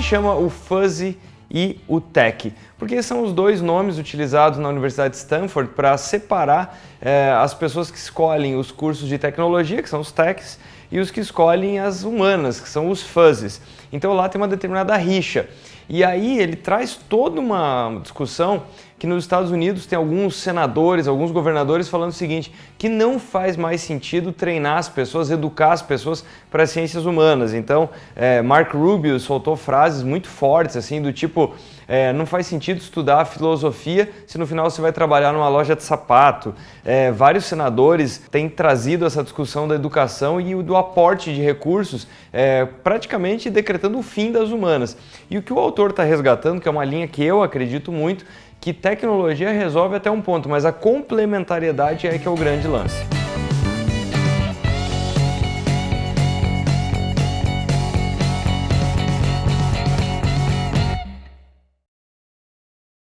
se chama o Fuzzy e o Tech, porque são os dois nomes utilizados na Universidade de Stanford para separar eh, as pessoas que escolhem os cursos de tecnologia, que são os techs, e os que escolhem as humanas, que são os fuzzies. Então lá tem uma determinada rixa. E aí ele traz toda uma discussão que nos Estados Unidos tem alguns senadores, alguns governadores falando o seguinte, que não faz mais sentido treinar as pessoas, educar as pessoas para as ciências humanas. Então, é, Mark Rubio soltou frases muito fortes, assim, do tipo, é, não faz sentido estudar filosofia se no final você vai trabalhar numa loja de sapato. É, vários senadores têm trazido essa discussão da educação e do aporte de recursos, é, praticamente decretando o fim das humanas. E o que o autor está resgatando, que é uma linha que eu acredito muito, que tecnologia resolve até um ponto, mas a complementariedade é que é o grande lance.